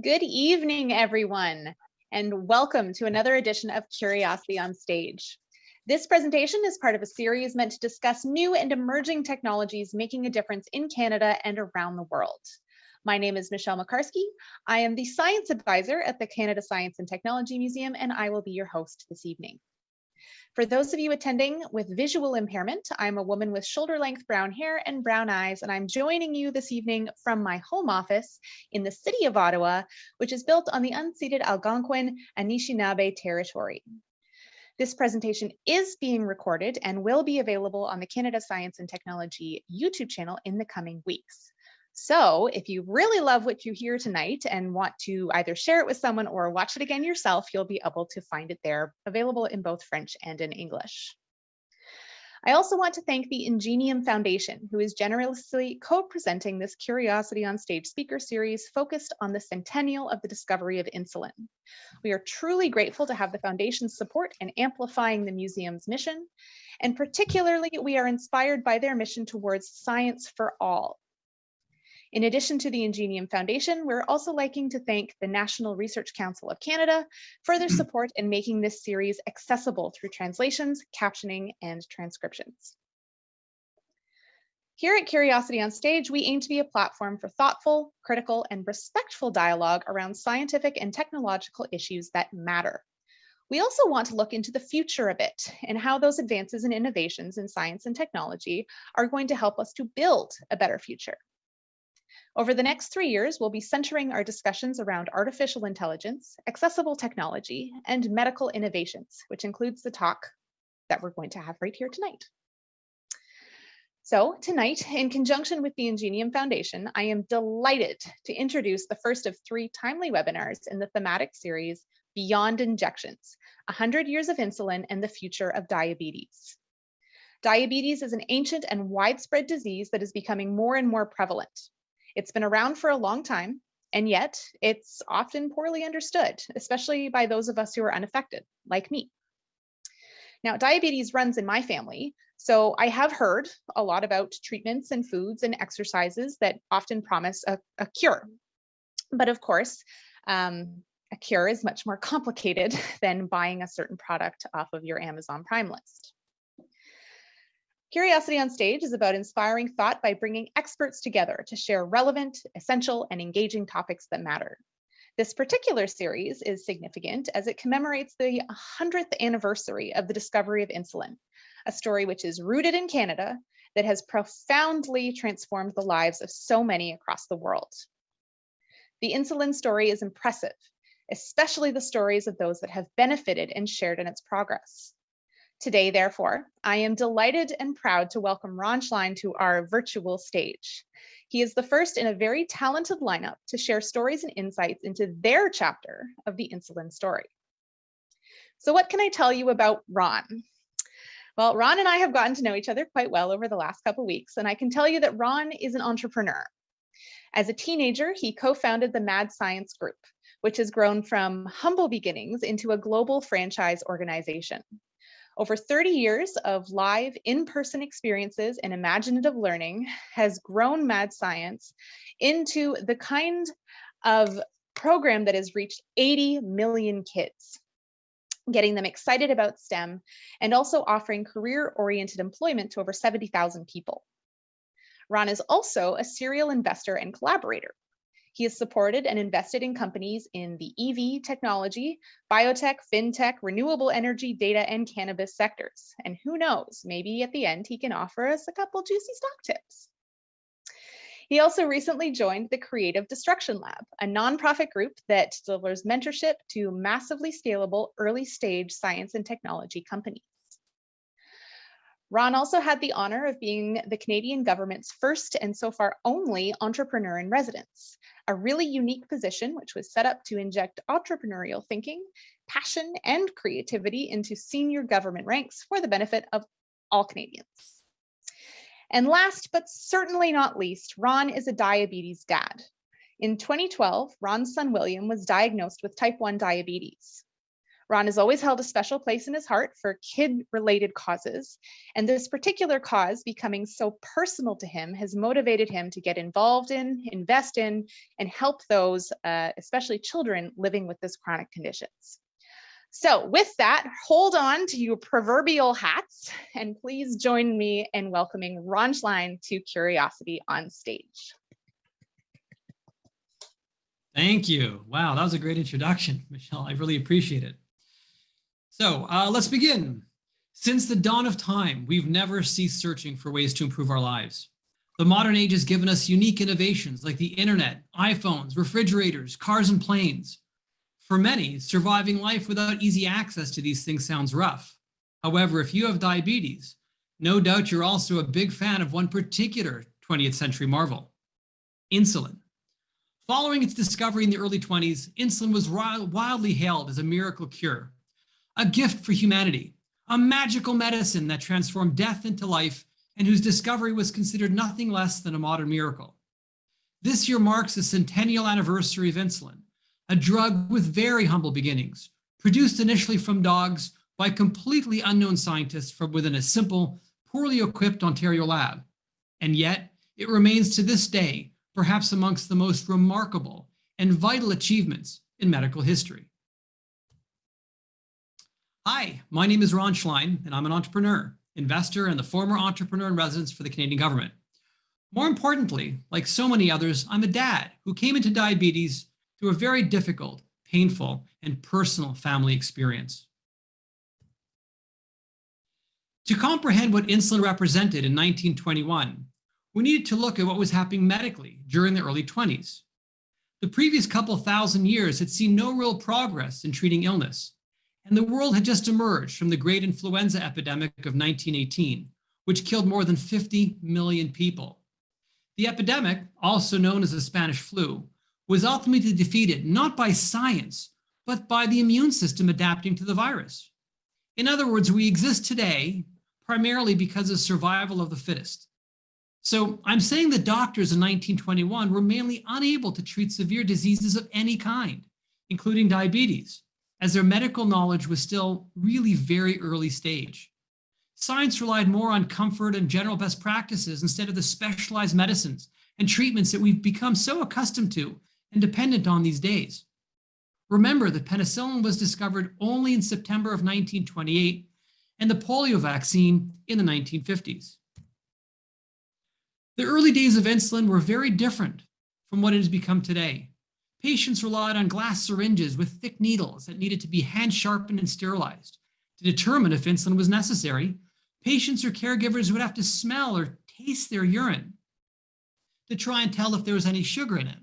Good evening, everyone, and welcome to another edition of Curiosity on Stage. This presentation is part of a series meant to discuss new and emerging technologies making a difference in Canada and around the world. My name is Michelle Makarski. I am the Science Advisor at the Canada Science and Technology Museum, and I will be your host this evening. For those of you attending with visual impairment, I'm a woman with shoulder length brown hair and brown eyes, and I'm joining you this evening from my home office in the city of Ottawa, which is built on the unceded Algonquin Anishinaabe territory. This presentation is being recorded and will be available on the Canada Science and Technology YouTube channel in the coming weeks. So if you really love what you hear tonight and want to either share it with someone or watch it again yourself, you'll be able to find it there available in both French and in English. I also want to thank the Ingenium Foundation, who is generously co-presenting this Curiosity on Stage speaker series focused on the centennial of the discovery of insulin. We are truly grateful to have the foundation's support in amplifying the museum's mission, and particularly we are inspired by their mission towards science for all, in addition to the Ingenium Foundation, we're also liking to thank the National Research Council of Canada for their mm-hmm. support in making this series accessible through translations, captioning, and transcriptions. Here at Curiosity on Stage, we aim to be a platform for thoughtful, critical, and respectful dialogue around scientific and technological issues that matter. We also want to look into the future a bit and how those advances and innovations in science and technology are going to help us to build a better future. Over the next three years, we'll be centering our discussions around artificial intelligence, accessible technology, and medical innovations, which includes the talk that we're going to have right here tonight. So tonight, in conjunction with the Ingenium Foundation, I am delighted to introduce the first of three timely webinars in the thematic series, Beyond Injections, 100 Years of Insulin and the Future of Diabetes. Diabetes is an ancient and widespread disease that is becoming more and more prevalent. It's been around for a long time, and yet it's often poorly understood, especially by those of us who are unaffected, like me. Now, diabetes runs in my family, so I have heard a lot about treatments and foods and exercises that often promise a, a cure. But of course, um, a cure is much more complicated than buying a certain product off of your Amazon Prime list. Curiosity on Stage is about inspiring thought by bringing experts together to share relevant, essential, and engaging topics that matter. This particular series is significant as it commemorates the 100th anniversary of the discovery of insulin, a story which is rooted in Canada that has profoundly transformed the lives of so many across the world. The insulin story is impressive, especially the stories of those that have benefited and shared in its progress. Today, therefore, I am delighted and proud to welcome Ron Schlien to our virtual stage. He is the first in a very talented lineup to share stories and insights into their chapter of the insulin story. So what can I tell you about Ron? Well, Ron and I have gotten to know each other quite well over the last couple weeks, and I can tell you that Ron is an entrepreneur. As a teenager, he co-founded the Mad Science Group, which has grown from humble beginnings into a global franchise organization. Over 30 years of live in-person experiences and imaginative learning has grown Mad Science into the kind of program that has reached 80 million kids, getting them excited about STEM and also offering career-oriented employment to over 70,000 people. Ron is also a serial investor and collaborator. He has supported and invested in companies in the EV technology, biotech, fintech, renewable energy, data, and cannabis sectors. And who knows, maybe at the end he can offer us a couple juicy stock tips. He also recently joined the Creative Destruction Lab, a nonprofit group that delivers mentorship to massively scalable early stage science and technology companies. Ron also had the honor of being the Canadian government's first and so far only entrepreneur in residence, a really unique position which was set up to inject entrepreneurial thinking, passion, and creativity into senior government ranks for the benefit of all Canadians. And last but certainly not least, Ron is a diabetes dad. In 2012, Ron's son William was diagnosed with type 1 diabetes. Ron has always held a special place in his heart for kid-related causes, and this particular cause becoming so personal to him has motivated him to get involved in, invest in, and help those, uh, especially children living with this chronic conditions. So with that, hold on to your proverbial hats and please join me in welcoming Ron Schlien to Curiosity on stage. Thank you. Wow, that was a great introduction, Michelle. I really appreciate it. So uh, let's begin. Since the dawn of time, we've never ceased searching for ways to improve our lives. The modern age has given us unique innovations like the internet, iPhones, refrigerators, cars and planes. For many, surviving life without easy access to these things sounds rough. However, if you have diabetes, no doubt you're also a big fan of one particular 20th century marvel, insulin. Following its discovery in the early 20s, insulin was wildly hailed as a miracle cure, a gift for humanity, a magical medicine that transformed death into life and whose discovery was considered nothing less than a modern miracle. This year marks the centennial anniversary of insulin, a drug with very humble beginnings, produced initially from dogs by completely unknown scientists from within a simple, poorly equipped Ontario lab. And yet, it remains to this day perhaps amongst the most remarkable and vital achievements in medical history. Hi, my name is Ron Schlien, and I'm an entrepreneur, investor, and the former entrepreneur in residence for the Canadian government. More importantly, like so many others, I'm a dad who came into diabetes through a very difficult, painful, and personal family experience. To comprehend what insulin represented in 1921, we needed to look at what was happening medically during the early 20s. The previous couple thousand years had seen no real progress in treating illness, and the world had just emerged from the great influenza epidemic of 1918, which killed more than 50 million people. The epidemic, also known as the Spanish flu, was ultimately defeated not by science, but by the immune system adapting to the virus. In other words, we exist today primarily because of survival of the fittest. So I'm saying that doctors in 1921 were mainly unable to treat severe diseases of any kind, including diabetes, as their medical knowledge was still really very early stage. Science relied more on comfort and general best practices instead of the specialized medicines and treatments that we've become so accustomed to and dependent on these days. Remember that penicillin was discovered only in September of 1928 and the polio vaccine in the 1950s. The early days of insulin were very different from what it has become today. Patients relied on glass syringes with thick needles that needed to be hand sharpened and sterilized. To determine if insulin was necessary, patients or caregivers would have to smell or taste their urine to try and tell if there was any sugar in it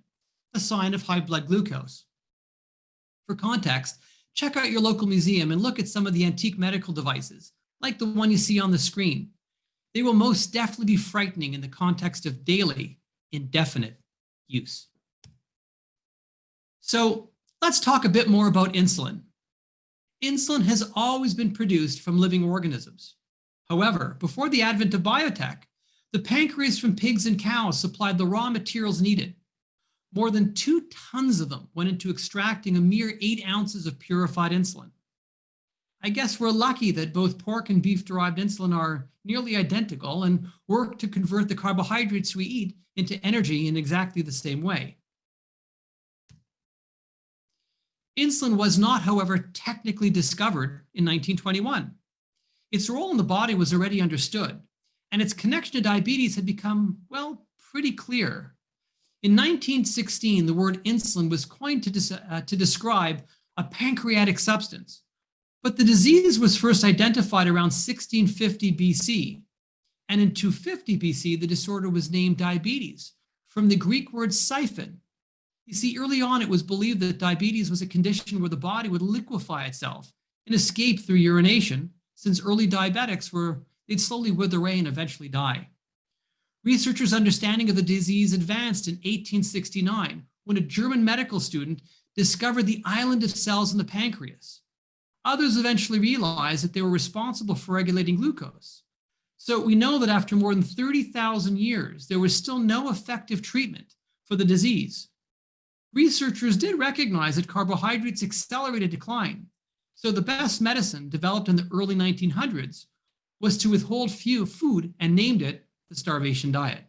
a sign of high blood glucose. For context, check out your local museum and look at some of the antique medical devices, like the one you see on the screen. They will most definitely be frightening in the context of daily, indefinite use. So let's talk a bit more about insulin. Insulin has always been produced from living organisms. However, before the advent of biotech, the pancreas from pigs and cows supplied the raw materials needed more than two tons of them went into extracting a mere eight ounces of purified insulin. I guess we're lucky that both pork and beef derived insulin are nearly identical and work to convert the carbohydrates we eat into energy in exactly the same way. Insulin was not, however, technically discovered in 1921. Its role in the body was already understood, and its connection to diabetes had become, well, pretty clear in 1916, the word insulin was coined to, uh, to describe a pancreatic substance, but the disease was first identified around 1650 BC. And in 250 BC, the disorder was named diabetes from the Greek word siphon. You see, early on, it was believed that diabetes was a condition where the body would liquefy itself and escape through urination, since early diabetics were, they'd slowly wither away and eventually die. Researchers' understanding of the disease advanced in 1869 when a German medical student discovered the island of cells in the pancreas. Others eventually realized that they were responsible for regulating glucose. So we know that after more than 30,000 years, there was still no effective treatment for the disease. Researchers did recognize that carbohydrates accelerated decline, So the best medicine developed in the early 1900s was to withhold few food and named it the starvation diet.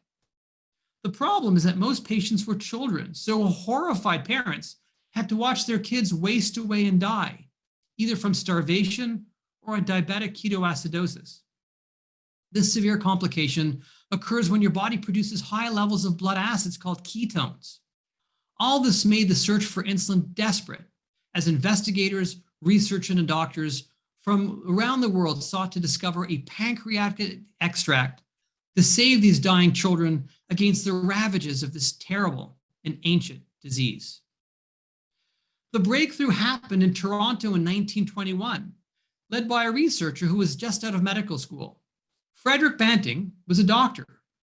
The problem is that most patients were children, so horrified parents had to watch their kids waste away and die, either from starvation or a diabetic ketoacidosis. This severe complication occurs when your body produces high levels of blood acids called ketones. All this made the search for insulin desperate as investigators, researchers, and doctors from around the world sought to discover a pancreatic extract to save these dying children against the ravages of this terrible and ancient disease. The breakthrough happened in Toronto in 1921, led by a researcher who was just out of medical school. Frederick Banting was a doctor,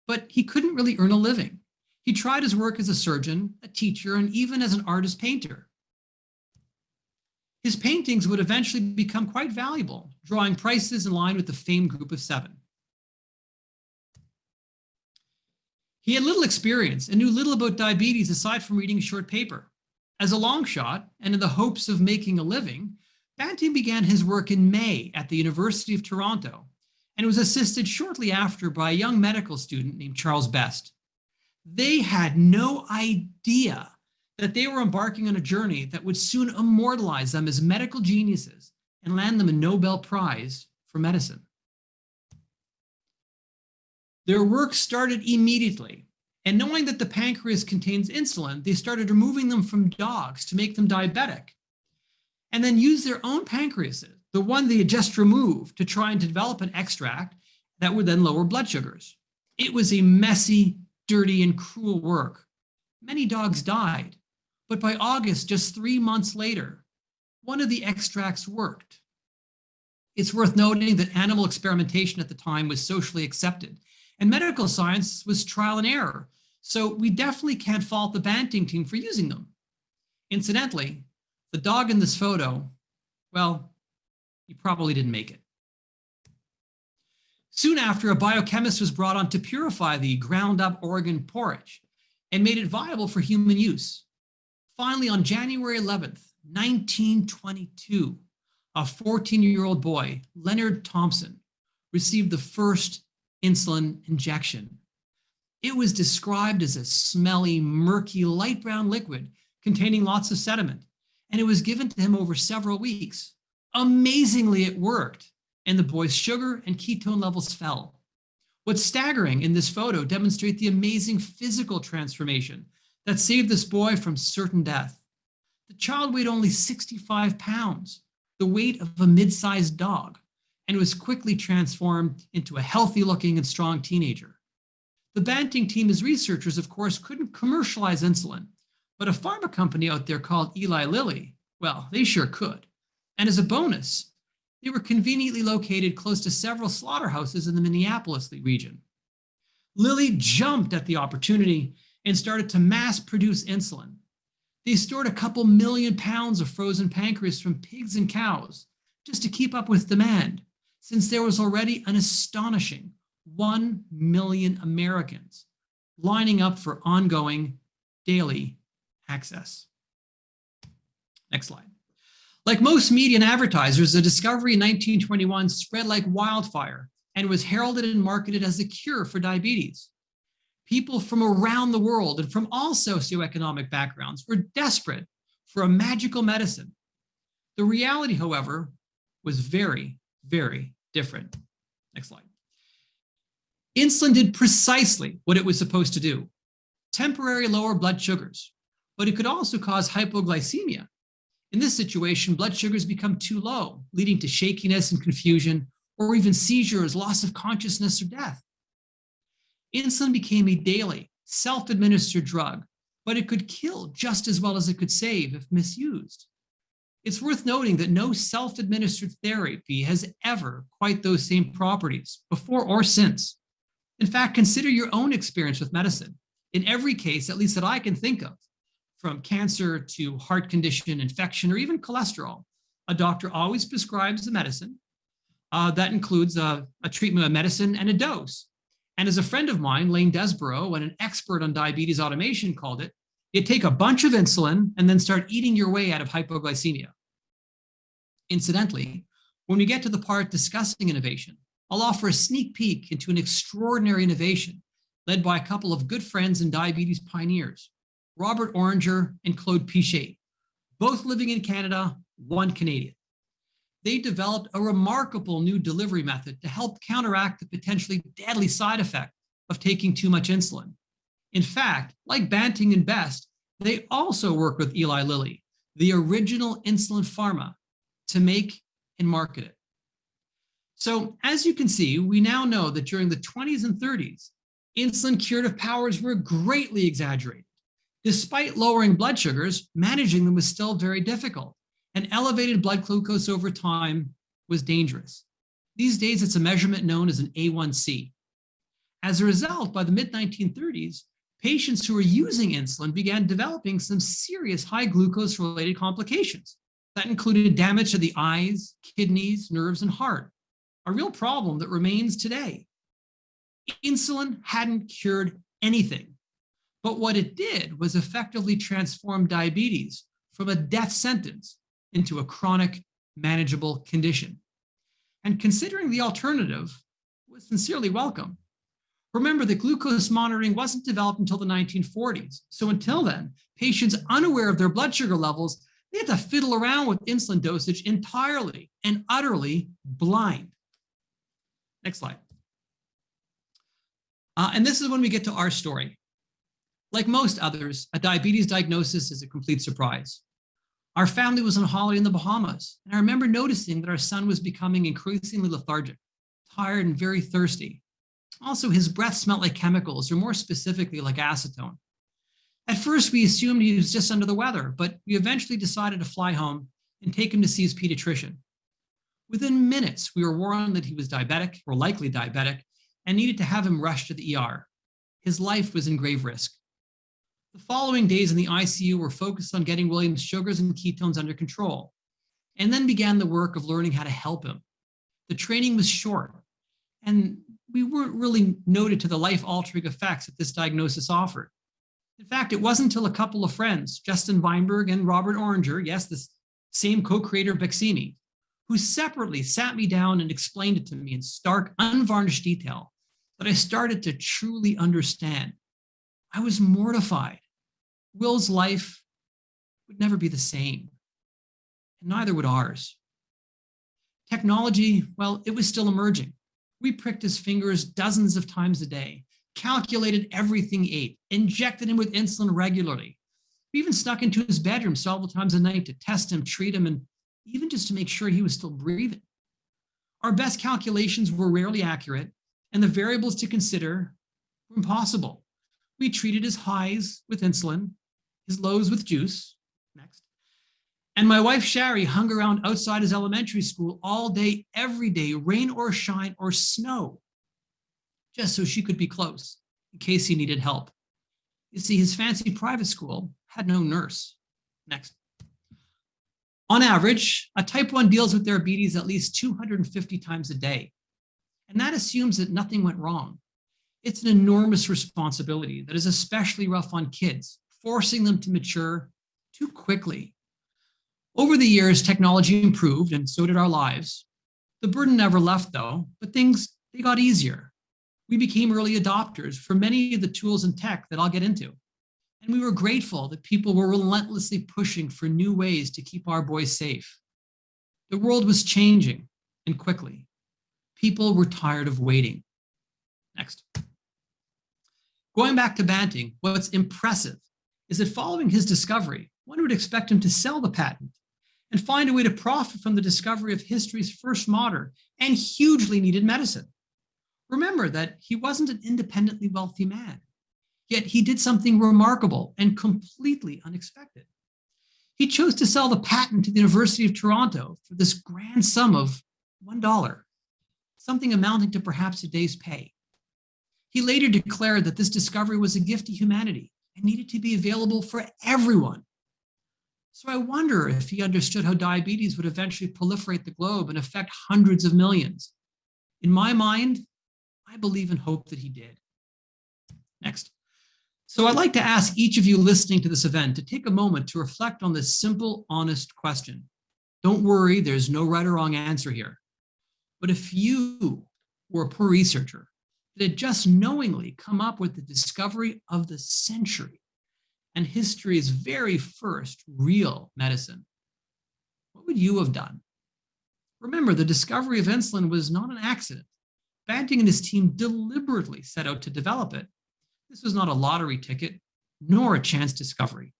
but he couldn't really earn a living. He tried his work as a surgeon, a teacher, and even as an artist painter. His paintings would eventually become quite valuable, drawing prices in line with the famed group of seven. He had little experience and knew little about diabetes aside from reading a short paper. As a long shot, and in the hopes of making a living, Banting began his work in May at the University of Toronto and was assisted shortly after by a young medical student named Charles Best. They had no idea that they were embarking on a journey that would soon immortalize them as medical geniuses and land them a Nobel Prize for medicine. Their work started immediately, and knowing that the pancreas contains insulin, they started removing them from dogs to make them diabetic, and then use their own pancreases, the one they had just removed, to try and develop an extract that would then lower blood sugars. It was a messy, dirty, and cruel work. Many dogs died, but by August, just three months later, one of the extracts worked. It's worth noting that animal experimentation at the time was socially accepted, and medical science was trial and error. So we definitely can't fault the Banting team for using them. Incidentally, the dog in this photo, well, he probably didn't make it. Soon after, a biochemist was brought on to purify the ground up organ porridge and made it viable for human use. Finally, on January 11th, 1922, a 14-year-old boy, Leonard Thompson, received the first insulin injection. It was described as a smelly, murky, light brown liquid containing lots of sediment, and it was given to him over several weeks. Amazingly, it worked, and the boy's sugar and ketone levels fell. What's staggering in this photo demonstrate the amazing physical transformation that saved this boy from certain death. The child weighed only 65 pounds, the weight of a mid-sized dog, and was quickly transformed into a healthy looking and strong teenager. The Banting team as researchers, of course, couldn't commercialize insulin, but a pharma company out there called Eli Lilly, well, they sure could. And as a bonus, they were conveniently located close to several slaughterhouses in the Indianapolis region. Lilly jumped at the opportunity and started to mass produce insulin. They stored a couple million pounds of frozen pancreas from pigs and cows just to keep up with demand, since there was already an astonishing 1 million Americans lining up for ongoing daily access. Next slide. Like most media and advertisers, the discovery in 1921 spread like wildfire and was heralded and marketed as the cure for diabetes. People from around the world and from all socioeconomic backgrounds were desperate for a magical medicine. The reality, however, was very, very different. Next slide. Insulin did precisely what it was supposed to do, temporary lower blood sugars, but it could also cause hypoglycemia. In this situation, blood sugars become too low, leading to shakiness and confusion, or even seizures, loss of consciousness, or death. Insulin became a daily, self-administered drug, but it could kill just as well as it could save if misused. It's worth noting that no self-administered therapy has ever quite those same properties, before or since. In fact, consider your own experience with medicine. In every case, at least that I can think of, from cancer to heart condition, infection, or even cholesterol, a doctor always prescribes the medicine. Uh, that includes a, a treatment of medicine and a dose. And as a friend of mine, Lane Desborough, and an expert on diabetes automation called it, you take a bunch of insulin and then start eating your way out of hypoglycemia. Incidentally, when we get to the part discussing innovation, I'll offer a sneak peek into an extraordinary innovation led by a couple of good friends and diabetes pioneers, Robert Oringer and Claude Piché, both living in Canada, one Canadian. They developed a remarkable new delivery method to help counteract the potentially deadly side effect of taking too much insulin. In fact, like Banting and Best, they also work with Eli Lilly, the original insulin pharma, to make and market it. So as you can see, we now know that during the 20s and 30s, insulin curative powers were greatly exaggerated. Despite lowering blood sugars, managing them was still very difficult, and elevated blood glucose over time was dangerous. These days, it's a measurement known as an A1C. As a result, by the mid-1930s, patients who were using insulin began developing some serious high glucose related complications. That included damage to the eyes, kidneys, nerves, and heart, a real problem that remains today. Insulin hadn't cured anything, but what it did was effectively transform diabetes from a death sentence into a chronic, manageable condition. And considering the alternative was sincerely welcome. Remember that glucose monitoring wasn't developed until the 1940s. So until then, patients unaware of their blood sugar levels, they had to fiddle around with insulin dosage entirely and utterly blind. Next slide. Uh, and this is when we get to our story. Like most others, a diabetes diagnosis is a complete surprise. Our family was on holiday in the Bahamas, and I remember noticing that our son was becoming increasingly lethargic, tired, and very thirsty. Also, his breath smelled like chemicals, or more specifically, like acetone. At first, we assumed he was just under the weather, but we eventually decided to fly home and take him to see his pediatrician. Within minutes, we were warned that he was diabetic, or likely diabetic, and needed to have him rushed to the ER. His life was in grave risk. The following days in the ICU were focused on getting William's sugars and ketones under control, and then began the work of learning how to help him. The training was short, and we weren't really noted to the life-altering effects that this diagnosis offered. In fact, it wasn't until a couple of friends, Justin Weinberg and Robert Oringer, yes, the same co-creator of Baqsimi, who separately sat me down and explained it to me in stark, unvarnished detail, that I started to truly understand. I was mortified. Will's life would never be the same, and neither would ours. Technology, well, it was still emerging. We pricked his fingers dozens of times a day, calculated everything he ate, injected him with insulin regularly. We even snuck into his bedroom several times a night to test him, treat him, and even just to make sure he was still breathing. Our best calculations were rarely accurate, and the variables to consider were impossible. We treated his highs with insulin, his lows with juice. Next. And my wife, Shari, hung around outside his elementary school all day, every day, rain or shine or snow, just so she could be close in case he needed help. You see, his fancy private school had no nurse. Next. On average, a type 1 deals with diabetes at least 250 times a day. And that assumes that nothing went wrong. It's an enormous responsibility that is especially rough on kids, forcing them to mature too quickly over the years, technology improved and so did our lives. The burden never left though, but things, they got easier. We became early adopters for many of the tools and tech that I'll get into. And we were grateful that people were relentlessly pushing for new ways to keep our boys safe. The world was changing and quickly. People were tired of waiting. Next. Going back to Banting, what's impressive is that following his discovery, one would expect him to sell the patent and find a way to profit from the discovery of history's first modern and hugely needed medicine. Remember that he wasn't an independently wealthy man, yet he did something remarkable and completely unexpected. He chose to sell the patent to the University of Toronto for this grand sum of $1, something amounting to perhaps a day's pay. He later declared that this discovery was a gift to humanity and needed to be available for everyone so I wonder if he understood how diabetes would eventually proliferate the globe and affect hundreds of millions. In my mind, I believe and hope that he did. Next. So I'd like to ask each of you listening to this event to take a moment to reflect on this simple, honest question. Don't worry, there's no right or wrong answer here. But if you were a poor researcher had just knowingly come up with the discovery of the century and history's very first real medicine, what would you have done? Remember, the discovery of insulin was not an accident. Banting and his team deliberately set out to develop it. This was not a lottery ticket, nor a chance discovery.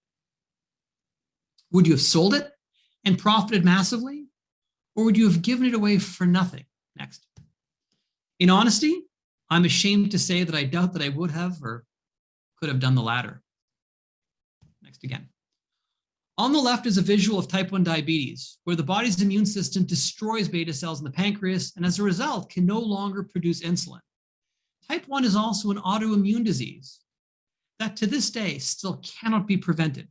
Would you have sold it and profited massively? Or would you have given it away for nothing? Next. In honesty, I'm ashamed to say that I doubt that I would have or could have done the latter. Next again. On the left is a visual of type 1 diabetes, where the body's immune system destroys beta cells in the pancreas and as a result can no longer produce insulin. Type 1 is also an autoimmune disease that to this day still cannot be prevented.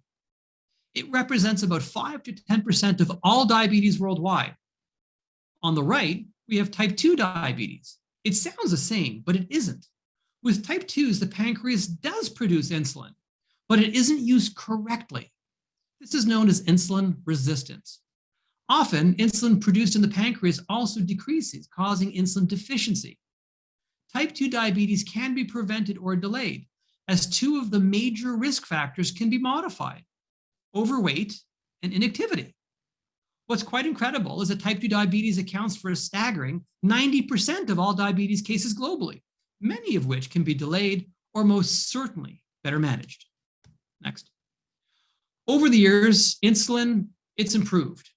It represents about 5 to 10% of all diabetes worldwide. On the right, we have type 2 diabetes. It sounds the same, but it isn't. With type 2s, the pancreas does produce insulin, but it isn't used correctly. This is known as insulin resistance. Often, insulin produced in the pancreas also decreases, causing insulin deficiency. Type 2 diabetes can be prevented or delayed, as two of the major risk factors can be modified, overweight and inactivity. What's quite incredible is that type 2 diabetes accounts for a staggering 90% of all diabetes cases globally, many of which can be delayed or most certainly better managed. Next. Over the years, insulin, it's improved.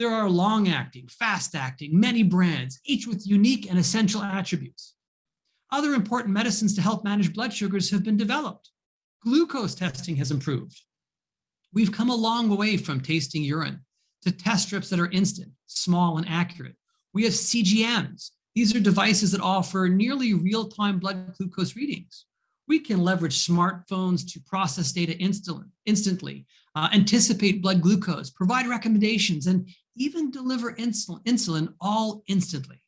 There are long-acting, fast-acting, many brands, each with unique and essential attributes. Other important medicines to help manage blood sugars have been developed. Glucose testing has improved. We've come a long way from tasting urine to test strips that are instant, small, and accurate. We have CGMs. These are devices that offer nearly real-time blood glucose readings. We can leverage smartphones to process data instantly, uh, anticipate blood glucose, provide recommendations, and even deliver insulin, insulin all instantly.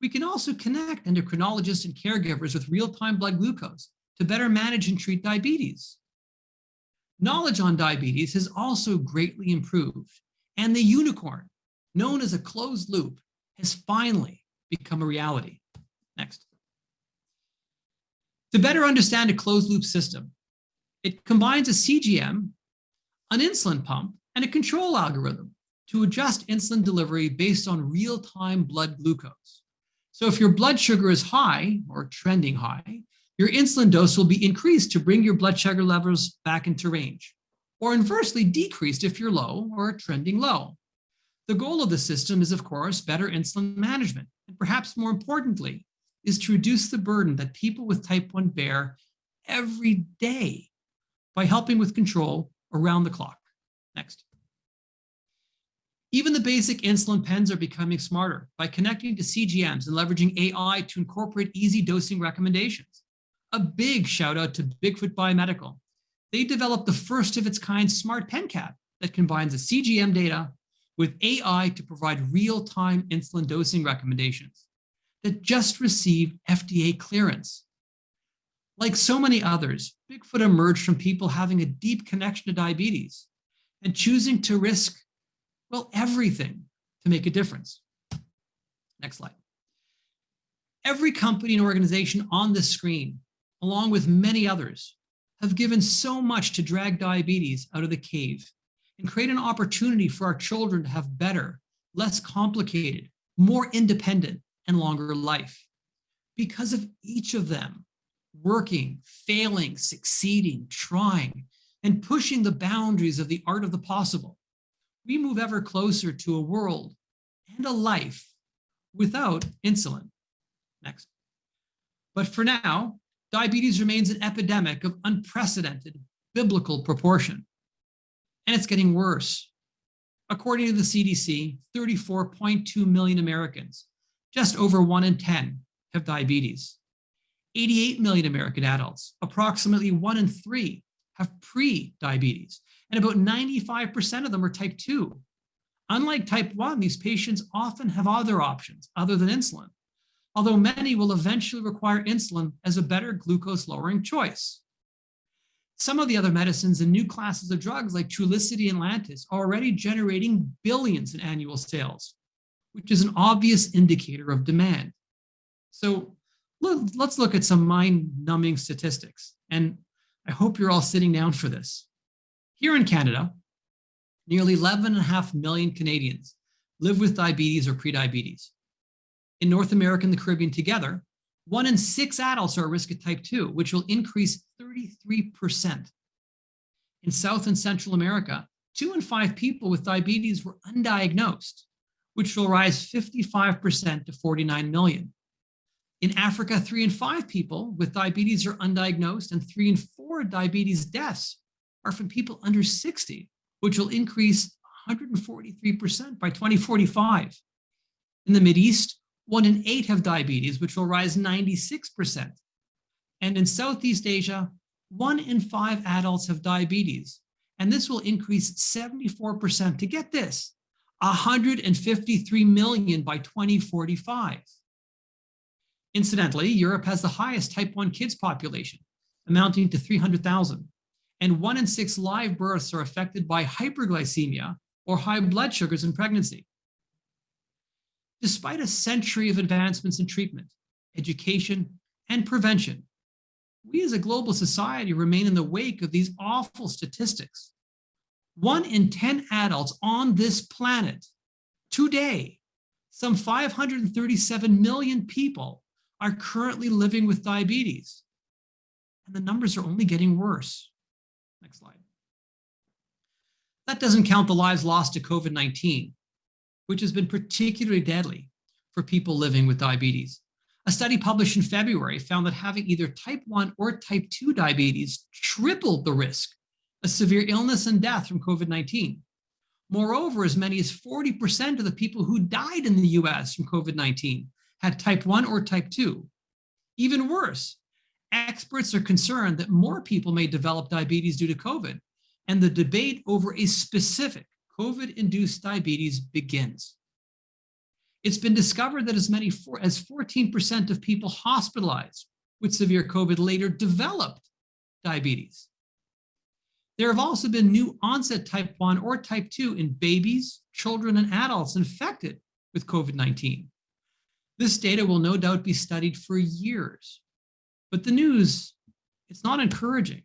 We can also connect endocrinologists and caregivers with real-time blood glucose to better manage and treat diabetes. Knowledge on diabetes has also greatly improved, and the unicorn, known as a closed loop, has finally become a reality. Next. To better understand a closed loop system, it combines a CGM, an insulin pump, and a control algorithm to adjust insulin delivery based on real-time blood glucose. So if your blood sugar is high or trending high, your insulin dose will be increased to bring your blood sugar levels back into range, or inversely decreased if you're low or trending low. The goal of the system is, of course, better insulin management, and perhaps more importantly, is to reduce the burden that people with type 1 bear every day by helping with control around the clock. Next. Even the basic insulin pens are becoming smarter by connecting to CGMs and leveraging AI to incorporate easy dosing recommendations. A big shout out to Bigfoot Biomedical. They developed the first of its kind smart pen cap that combines the CGM data with AI to provide real-time insulin dosing recommendations that just received FDA clearance. Like so many others, Bigfoot emerged from people having a deep connection to diabetes and choosing to risk, well, everything to make a difference. Next slide. Every company and organization on this screen, along with many others, have given so much to drag diabetes out of the cave and create an opportunity for our children to have better, less complicated, more independent, and longer life. Because of each of them working, failing, succeeding, trying, and pushing the boundaries of the art of the possible, we move ever closer to a world and a life without insulin. Next. But for now, diabetes remains an epidemic of unprecedented biblical proportion. And it's getting worse. According to the CDC, 34.2 million Americans just over one in 10 have diabetes. 88 million American adults, approximately one in three, have pre-diabetes, and about 95% of them are type 2. Unlike type 1, these patients often have other options other than insulin, although many will eventually require insulin as a better glucose lowering choice. Some of the other medicines and new classes of drugs like Trulicity and Lantus are already generating billions in annual sales, which is an obvious indicator of demand. So let's look at some mind-numbing statistics. And I hope you're all sitting down for this. Here in Canada, nearly 11.5 million Canadians live with diabetes or prediabetes. In North America and the Caribbean together, one in six adults are at risk of type 2, which will increase 33%. In South and Central America, two in five people with diabetes were undiagnosed, which will rise 55% to 49 million. In Africa, three in five people with diabetes are undiagnosed, and three in four diabetes deaths are from people under 60, which will increase 143% by 2045. In the Mideast, one in eight have diabetes, which will rise 96%. And in Southeast Asia, one in five adults have diabetes, and this will increase 74% to get this, 153 million by 2045. Incidentally, Europe has the highest type 1 kids population, amounting to 300,000, and one in six live births are affected by hyperglycemia or high blood sugars in pregnancy. Despite a century of advancements in treatment, education, and prevention, we as a global society remain in the wake of these awful statistics. One in 10 adults on this planet today, some 537 million people are currently living with diabetes. And the numbers are only getting worse. Next slide. That doesn't count the lives lost to COVID-19, which has been particularly deadly for people living with diabetes. A study published in February found that having either type 1 or type 2 diabetes tripled the risk of severe illness and death from COVID-19. Moreover, as many as 40% of the people who died in the US from COVID-19 had type 1 or type 2. Even worse, experts are concerned that more people may develop diabetes due to COVID, and the debate over a specific COVID-induced diabetes begins. It's been discovered that as many as 14% of people hospitalized with severe COVID later developed diabetes. There have also been new onset type 1 or type 2 in babies, children, and adults infected with COVID-19. This data will no doubt be studied for years, but the news, it's not encouraging.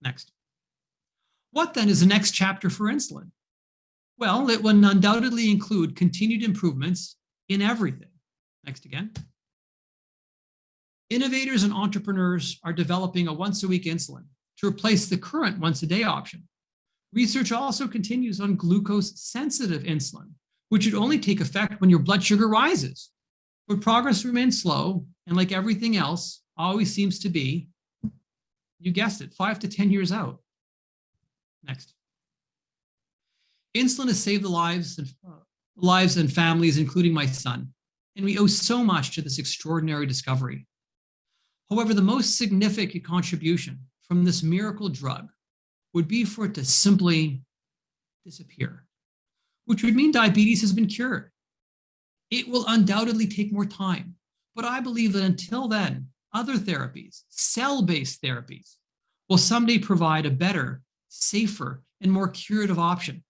Next. What then is the next chapter for insulin? Well, it will undoubtedly include continued improvements in everything. Next again. Innovators and entrepreneurs are developing a once a week insulin to replace the current once a day option. Research also continues on glucose sensitive insulin, which would only take effect when your blood sugar rises. But progress remains slow, and like everything else, always seems to be, you guessed it, five to 10 years out. Next. Insulin has saved the lives and lives and families, including my son, and we owe so much to this extraordinary discovery. However, the most significant contribution from this miracle drug would be for it to simply disappear, which would mean diabetes has been cured. It will undoubtedly take more time, but I believe that until then, other therapies, cell-based therapies, will someday provide a better, safer, and more curative option.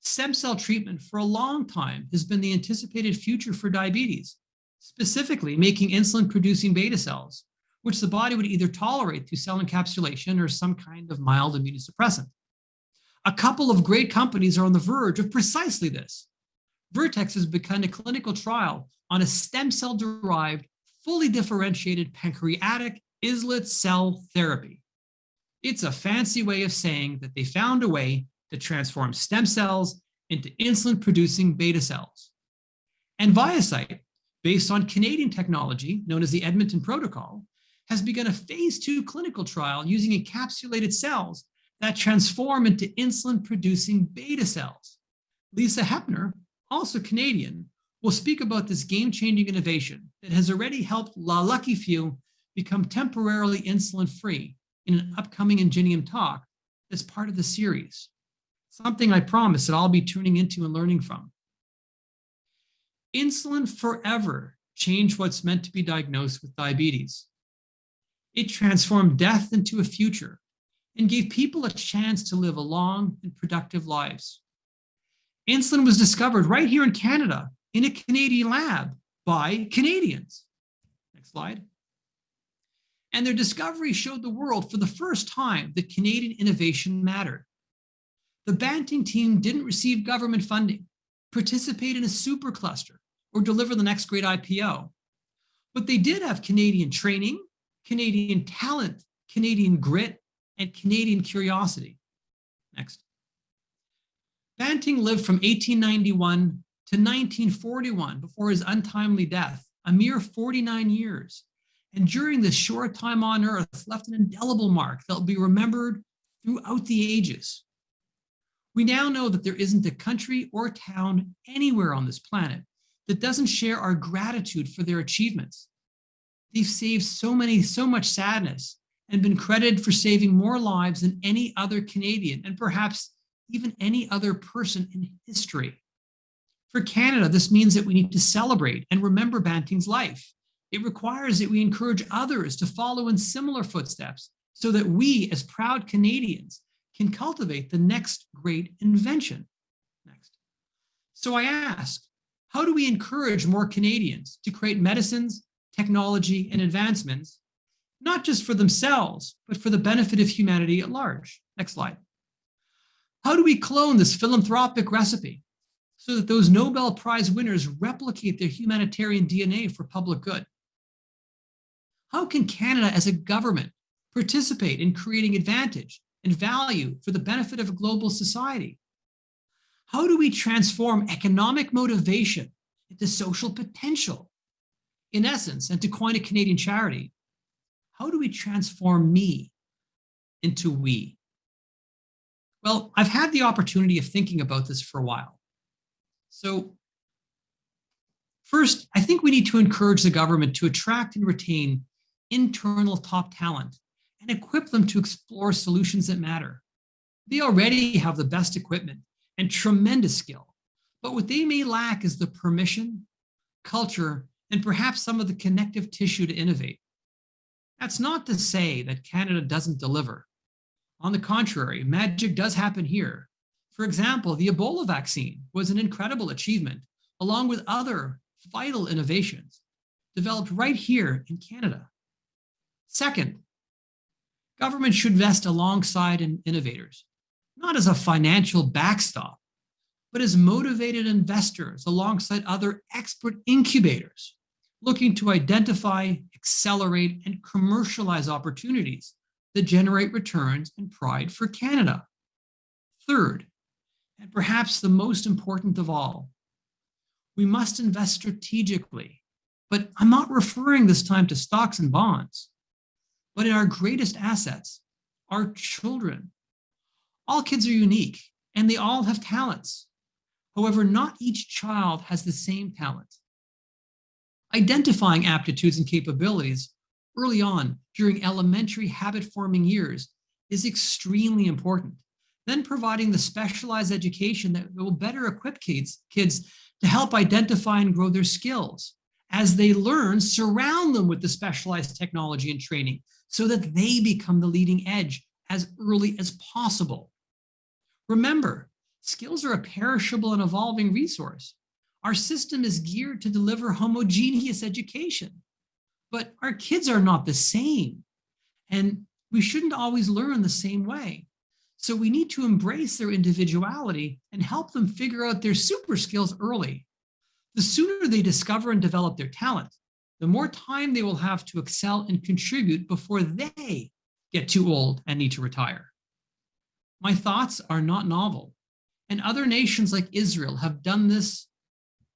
Stem cell treatment for a long time has been the anticipated future for diabetes, specifically making insulin-producing beta cells, which the body would either tolerate through cell encapsulation or some kind of mild immunosuppressant. A couple of great companies are on the verge of precisely this. Vertex has begun a clinical trial on a stem cell derived fully differentiated pancreatic islet cell therapy. It's a fancy way of saying that they found a way to transform stem cells into insulin-producing beta cells. And ViaCyte, based on Canadian technology known as the Edmonton Protocol, has begun a phase two clinical trial using encapsulated cells that transform into insulin-producing beta cells. Lisa Hepner, also Canadian, will speak about this game-changing innovation that has already helped La Lucky Few become temporarily insulin-free in an upcoming Ingenium talk as part of the series. Something I promise that I'll be tuning into and learning from. Insulin forever changed what's meant to be diagnosed with diabetes. It transformed death into a future and gave people a chance to live a long and productive lives. Insulin was discovered right here in Canada in a Canadian lab by Canadians. Next slide. And their discovery showed the world for the first time that Canadian innovation mattered. The Banting team didn't receive government funding, participate in a supercluster, or deliver the next great IPO. But they did have Canadian training, Canadian talent, Canadian grit, and Canadian curiosity. Next. Banting lived from 1891 to 1941 before his untimely death, a mere 49 years. And during this short time on earth, left an indelible mark that will be remembered throughout the ages. We now know that there isn't a country or town anywhere on this planet that doesn't share our gratitude for their achievements. They've saved so many, so much sadness and been credited for saving more lives than any other Canadian and perhaps even any other person in history. For Canada, this means that we need to celebrate and remember Banting's life. It requires that we encourage others to follow in similar footsteps so that we, as proud Canadians, can cultivate the next great invention. Next. So I ask, how do we encourage more Canadians to create medicines, technology, and advancements, not just for themselves, but for the benefit of humanity at large? Next slide. How do we clone this philanthropic recipe so that those Nobel Prize winners replicate their humanitarian DNA for public good? How can Canada as a government participate in creating advantage and value for the benefit of a global society? How do we transform economic motivation into social potential? In essence, and to coin a Canadian charity, how do we transform me into we? Well, I've had the opportunity of thinking about this for a while. So first, I think we need to encourage the government to attract and retain internal top talent and equip them to explore solutions that matter. They already have the best equipment and tremendous skill, but what they may lack is the permission, culture, and perhaps some of the connective tissue to innovate. That's not to say that Canada doesn't deliver. On the contrary, magic does happen here. For example, the Ebola vaccine was an incredible achievement, along with other vital innovations developed right here in Canada. Second, government should invest alongside innovators, not as a financial backstop, but as motivated investors alongside other expert incubators looking to identify, accelerate, and commercialize opportunities that generate returns and pride for Canada. Third, and perhaps the most important of all, we must invest strategically, but I'm not referring this time to stocks and bonds, but in our greatest assets, our children. All kids are unique and they all have talents. However, not each child has the same talent. Identifying aptitudes and capabilities early on during elementary habit forming years is extremely important. Then providing the specialized education that will better equip kids, kids to help identify and grow their skills. As they learn, surround them with the specialized technology and training so that they become the leading edge as early as possible. Remember, skills are a perishable and evolving resource. Our system is geared to deliver homogeneous education, but our kids are not the same. And we shouldn't always learn the same way. So we need to embrace their individuality and help them figure out their super skills early. The sooner they discover and develop their talent, the more time they will have to excel and contribute before they get too old and need to retire. My thoughts are not novel, and other nations like Israel have done this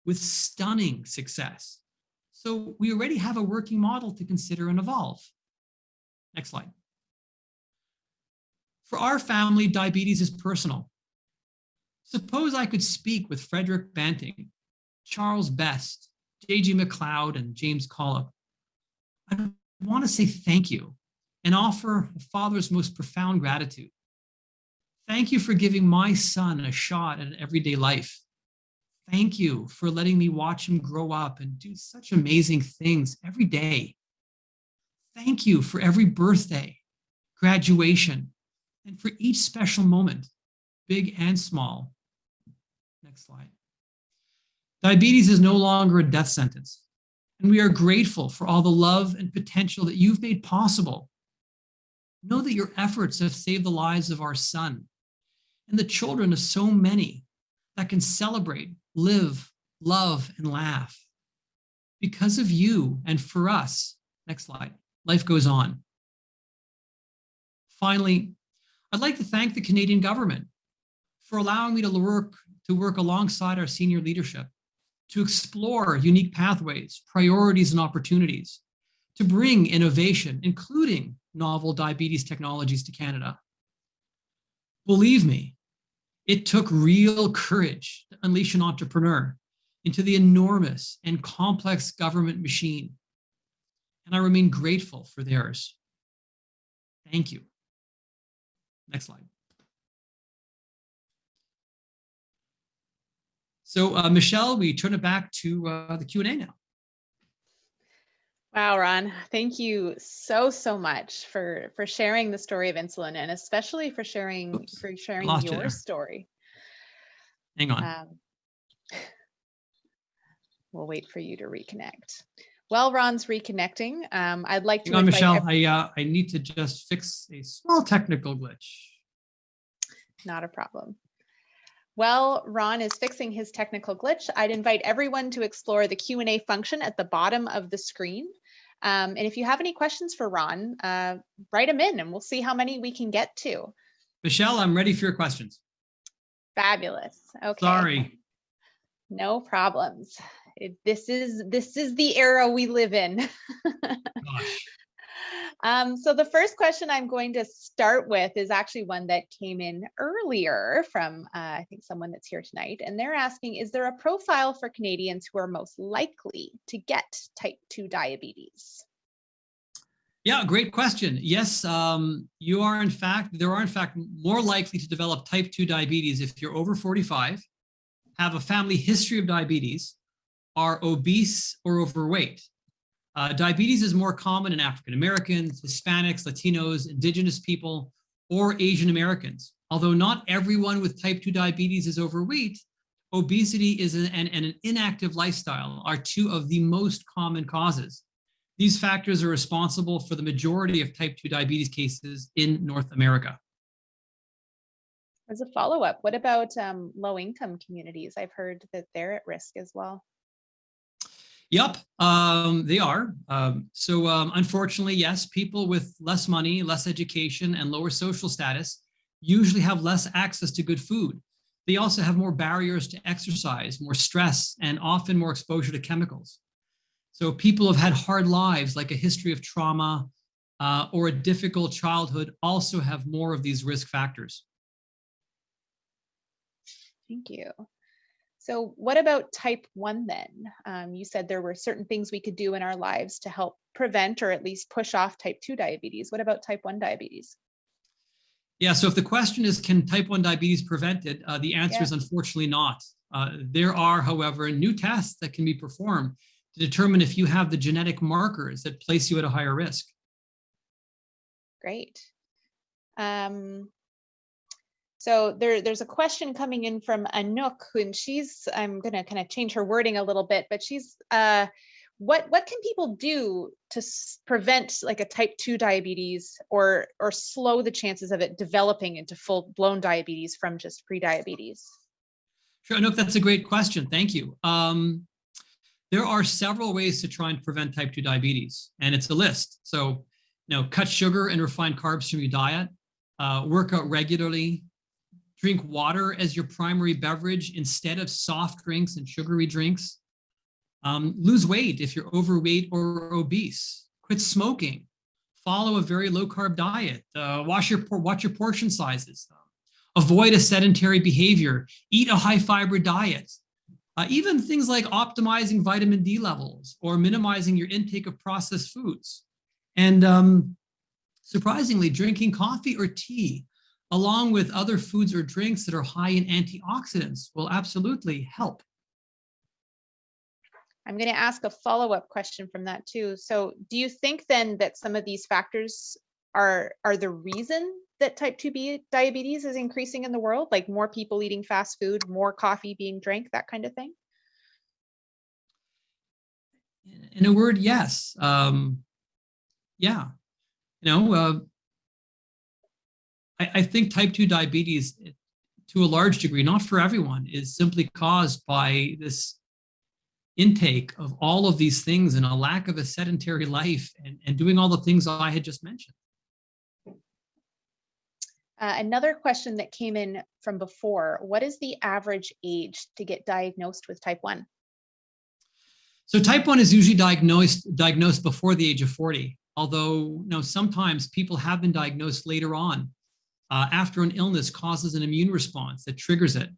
with stunning success. So we already have a working model to consider and evolve. Next slide. For our family, diabetes is personal. Suppose I could speak with Frederick Banting, Charles Best, J.G. Macleod, and James Collip. I want to say thank you and offer a father's most profound gratitude. Thank you for giving my son a shot at an everyday life. Thank you for letting me watch him grow up and do such amazing things every day. Thank you for every birthday, graduation, and for each special moment, big and small. Next slide. Diabetes is no longer a death sentence, and we are grateful for all the love and potential that you've made possible. Know that your efforts have saved the lives of our son and the children of so many that can celebrate, live, love, and laugh. Because of you and for us, next slide, life goes on. Finally, I'd like to thank the Canadian government for allowing me to work, to work alongside our senior leadership, to explore unique pathways, priorities, and opportunities, to bring innovation, including novel diabetes technologies to Canada. Believe me, it took real courage to unleash an entrepreneur into the enormous and complex government machine. And I remain grateful for theirs. Thank you. Next slide. So uh, Michelle, we turn it back to uh, the Q&A now. Wow, Ron, thank you so, so much for, for sharing the story of insulin and especially for sharing, Oops, for sharing your story. Hang on. Um, We'll wait for you to reconnect. While Ron's reconnecting, um, I'd like to Hang on, Michelle. I, uh, I need to just fix a small technical glitch. Not a problem. While Ron is fixing his technical glitch, I'd invite everyone to explore the Q&A function at the bottom of the screen. Um, and if you have any questions for Ron, uh, write them in and we'll see how many we can get to. Michelle, I'm ready for your questions. Fabulous. Okay. Sorry. No problems. It, this is this is the era we live in. Gosh. Um, so the first question I'm going to start with is actually one that came in earlier from, uh, I think someone that's here tonight, and they're asking, is there a profile for Canadians who are most likely to get type 2 diabetes? Yeah, great question. Yes, um, you are in fact, there are in fact more likely to develop type 2 diabetes if you're over 45, have a family history of diabetes, are obese or overweight. Uh, diabetes is more common in African Americans, Hispanics, Latinos, Indigenous people, or Asian Americans. Although not everyone with type 2 diabetes is overweight, obesity is an, and, an inactive lifestyle are two of the most common causes. These factors are responsible for the majority of type 2 diabetes cases in North America. As a follow-up, what about um, low-income communities? I've heard that they're at risk as well. Yep, um, they are. Um, so um, unfortunately, yes, people with less money, less education, and lower social status usually have less access to good food. They also have more barriers to exercise, more stress, and often more exposure to chemicals. So people who've had hard lives, like a history of trauma uh, or a difficult childhood, also have more of these risk factors. Thank you. So what about type 1 then? Um, you said there were certain things we could do in our lives to help prevent or at least push off type 2 diabetes. What about type 1 diabetes? Yeah, so if the question is, can type 1 diabetes prevented? Uh, the answer Yeah. is unfortunately not. Uh, there are, however, new tests that can be performed to determine if you have the genetic markers that place you at a higher risk. Great. Um, so there, there's a question coming in from Anouk, and she's, I'm gonna kind of change her wording a little bit, but she's, uh, what, what can people do to prevent like a type 2 diabetes or, or slow the chances of it developing into full blown diabetes from just pre-diabetes? Sure, Anouk, that's a great question. Thank you. Um, there are several ways to try and prevent type 2 diabetes, and it's a list. So, you know, cut sugar and refined carbs from your diet, uh, work out regularly, drink water as your primary beverage instead of soft drinks and sugary drinks. Um, lose weight if you're overweight or obese. Quit smoking. Follow a very low carb diet. Uh, watch your watch your portion sizes. Avoid a sedentary behavior. Eat a high fiber diet. Uh, even things like optimizing vitamin D levels or minimizing your intake of processed foods. And um, surprisingly, drinking coffee or tea along with other foods or drinks that are high in antioxidants will absolutely help. I'm going to ask a follow-up question from that too. So do you think then that some of these factors are, are the reason that type 2 diabetes is increasing in the world? Like more people eating fast food, more coffee being drank, that kind of thing? In a word, yes. Um, yeah. You know, uh, I, I think type 2 diabetes, to a large degree, not for everyone, is simply caused by this intake of all of these things and a lack of a sedentary life and, and doing all the things I had just mentioned. Uh, another question that came in from before, what is the average age to get diagnosed with type 1? So type 1 is usually diagnosed, diagnosed before the age of 40, although you know, sometimes people have been diagnosed later on uh, after an illness causes an immune response that triggers it.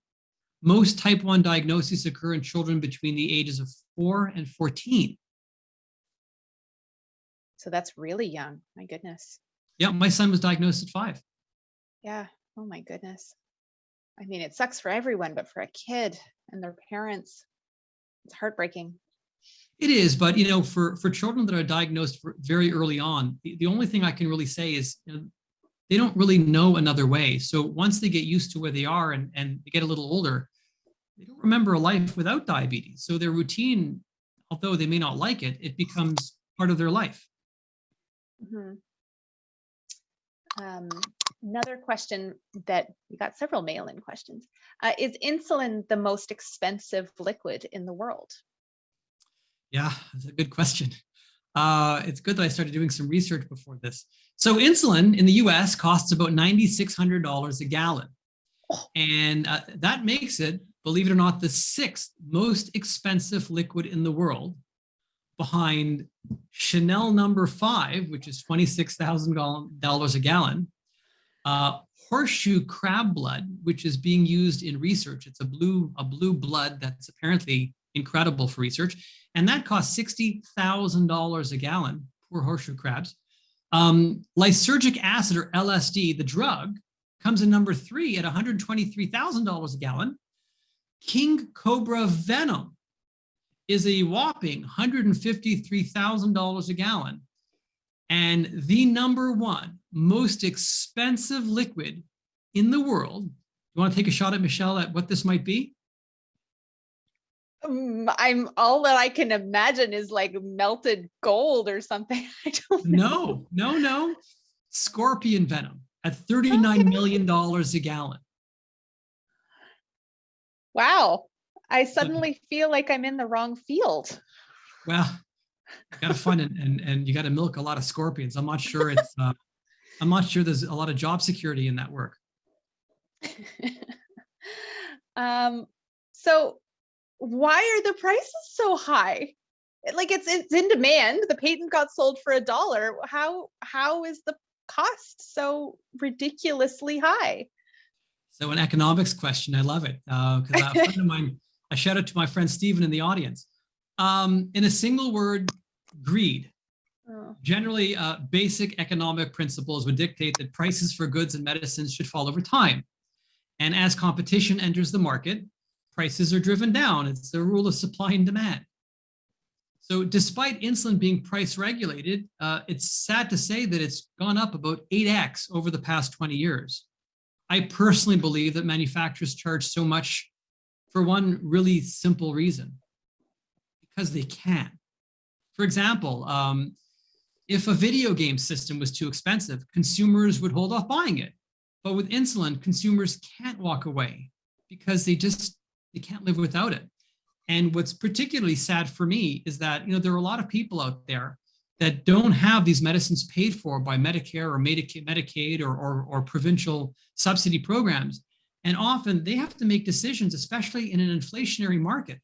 Most type 1 diagnoses occur in children between the ages of 4 and 14. So that's really young. My goodness. Yeah, my son was diagnosed at 5. Yeah. Oh my goodness. I mean, it sucks for everyone, but for a kid and their parents, it's heartbreaking. It is, but you know, for for children that are diagnosed very early on, the, the only thing I can really say is you know, they don't really know another way. So once they get used to where they are and and they get a little older, they don't remember a life without diabetes. So their routine, although they may not like it, it becomes part of their life. Mm-hmm. Um, another question that we got several mail-in questions. Uh, is insulin the most expensive liquid in the world? Yeah, that's a good question. Uh, it's good that I started doing some research before this. So insulin in the US costs about $9,600 a gallon. And uh, that makes it believe it or not, the sixth most expensive liquid in the world behind Chanel number five, which is $26,000 a gallon, uh, horseshoe crab blood, which is being used in research. It's a blue, a blue blood that's apparently incredible for research. And that costs $60,000 a gallon, poor horseshoe crabs. Um, lysergic acid or LSD, the drug, comes in number three at $123,000 a gallon. King Cobra Venom is a whopping $153,000 a gallon. And the number one most expensive liquid in the world. You want to take a shot at Michelle at what this might be? Um, I'm all that I can imagine is like melted gold or something. I don't know. No, no, no. Scorpion venom at thirty-nine okay. million dollars a gallon. Wow. I suddenly feel like I'm in the wrong field. Well, you got to find it and, and you got to milk a lot of scorpions. I'm not sure it's, uh, I'm not sure there's a lot of job security in that work. um, so why are the prices so high? Like it's it's in demand. The patent got sold for a dollar. How how is the cost so ridiculously high? So an economics question, I love it. Because uh, a friend of mine, I shout out to my friend Stephen in the audience. Um, in a single word, greed. Oh. Generally, uh, basic economic principles would dictate that prices for goods and medicines should fall over time. And as competition enters the market, prices are driven down. It's the rule of supply and demand. So despite insulin being price regulated, uh, it's sad to say that it's gone up about 8x over the past 20 years. I personally believe that manufacturers charge so much for one really simple reason, because they can. For example, um, if a video game system was too expensive, consumers would hold off buying it. But with insulin, consumers can't walk away because they just they can't live without it. And what's particularly sad for me is that you know there are a lot of people out there that don't have these medicines paid for by Medicare or Medicaid or, or, or, provincial subsidy programs. And often they have to make decisions, especially in an inflationary market,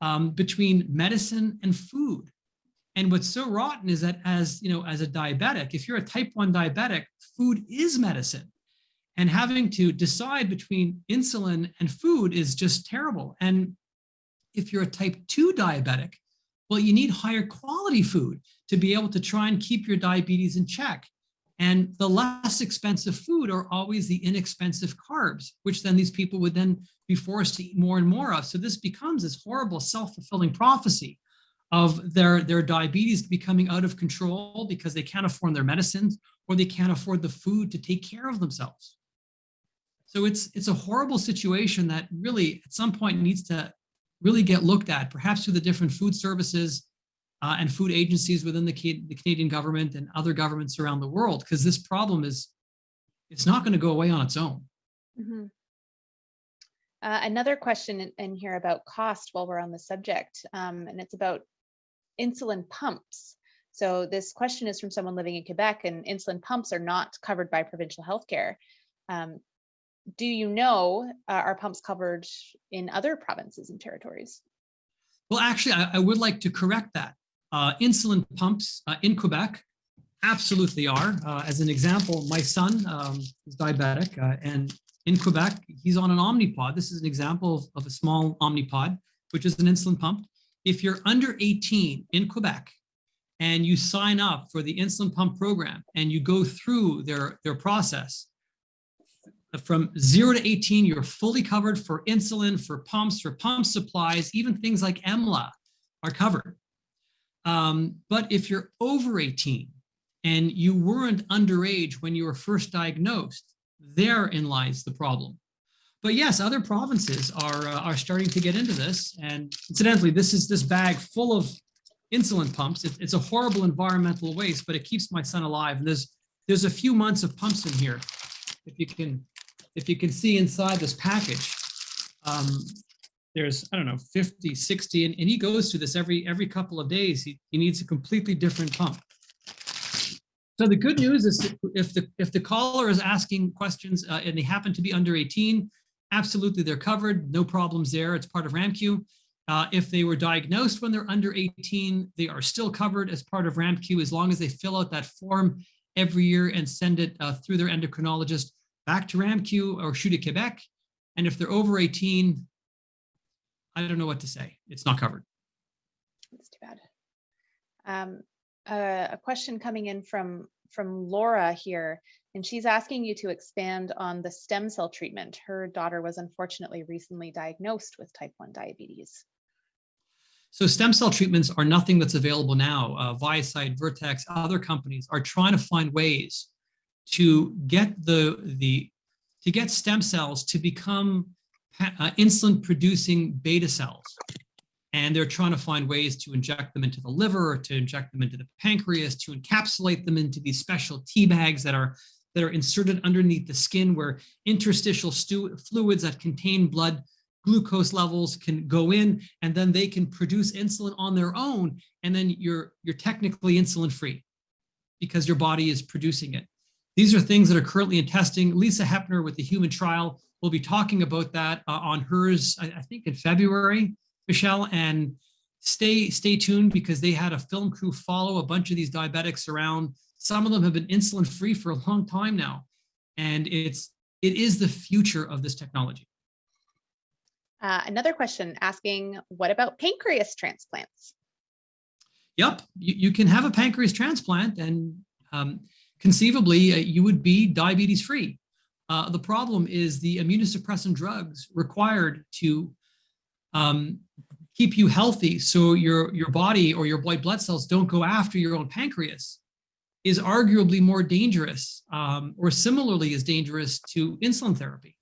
um, between medicine and food. And what's so rotten is that as, you know, as a diabetic, if you're a type 1 diabetic, food is medicine. And having to decide between insulin and food is just terrible. And if you're a type 2 diabetic, well, you need higher quality food to be able to try and keep your diabetes in check. And the less expensive food are always the inexpensive carbs, which then these people would then be forced to eat more and more of. So this becomes this horrible self-fulfilling prophecy of their, their diabetes becoming out of control because they can't afford their medicines or they can't afford the food to take care of themselves. So it's, it's a horrible situation that really at some point needs to really get looked at, perhaps through the different food services uh, and food agencies within the, the Canadian government and other governments around the world, because this problem is, it's not going to go away on its own. Mm -hmm. uh, another question in, here about cost while we're on the subject, um, and it's about insulin pumps. So this question is from someone living in Quebec and insulin pumps are not covered by provincial healthcare. Um, do you know, uh, are pumps covered in other provinces and territories? Well, actually, I, I would like to correct that. Uh, insulin pumps uh, in Quebec absolutely are. Uh, as an example, my son um, is diabetic uh, and in Quebec, he's on an Omnipod. This is an example of, of a small Omnipod, which is an insulin pump. If you're under 18 in Quebec and you sign up for the insulin pump program and you go through their, their process, from zero to 18, you're fully covered for insulin, for pumps, for pump supplies, even things like EMLA are covered. Um, but if you're over 18 and you weren't underage when you were first diagnosed, therein lies the problem. But yes, other provinces are, uh, are starting to get into this. And incidentally, this is this bag full of insulin pumps. It, it's a horrible environmental waste, but it keeps my son alive. And there's, there's a few months of pumps in here. If you can, if you can see inside this package, um, there's, I don't know, 50, 60, and, and he goes through this every, every couple of days. He, he needs a completely different pump. So the good news is if the if the caller is asking questions uh, and they happen to be under 18, absolutely they're covered, no problems there. It's part of RAMQ. Uh, if they were diagnosed when they're under 18, they are still covered as part of RAMQ as long as they fill out that form every year and send it uh, through their endocrinologist back to RAMQ or CHU de Quebec. And if they're over 18, I don't know what to say. It's not covered. That's too bad. Um, uh, a question coming in from from Laura here, and she's asking you to expand on the stem cell treatment. Her daughter was unfortunately recently diagnosed with type 1 diabetes. So stem cell treatments are nothing that's available now. Uh, Vertex, other companies are trying to find ways to get the, the to get stem cells to become uh, insulin producing beta cells and they're trying to find ways to inject them into the liver, or to inject them into the pancreas, to encapsulate them into these special tea bags that are that are inserted underneath the skin where interstitial fluids that contain blood glucose levels can go in and then they can produce insulin on their own and then you're you're technically insulin free because your body is producing it. These are things that are currently in testing. Lisa Hepner with the human trial will be talking about that uh, on hers, I, I think in February. Michelle, and stay stay tuned because they had a film crew follow a bunch of these diabetics around. Some of them have been insulin free for a long time now, and it's it is the future of this technology. Uh, another question asking, what about pancreas transplants? Yep, you, you can have a pancreas transplant and um, conceivably uh, you would be diabetes free. Uh, the problem is the immunosuppressant drugs required to um, keep you healthy so your, your body or your white blood cells don't go after your own pancreas is arguably more dangerous um, or similarly as dangerous to insulin therapy.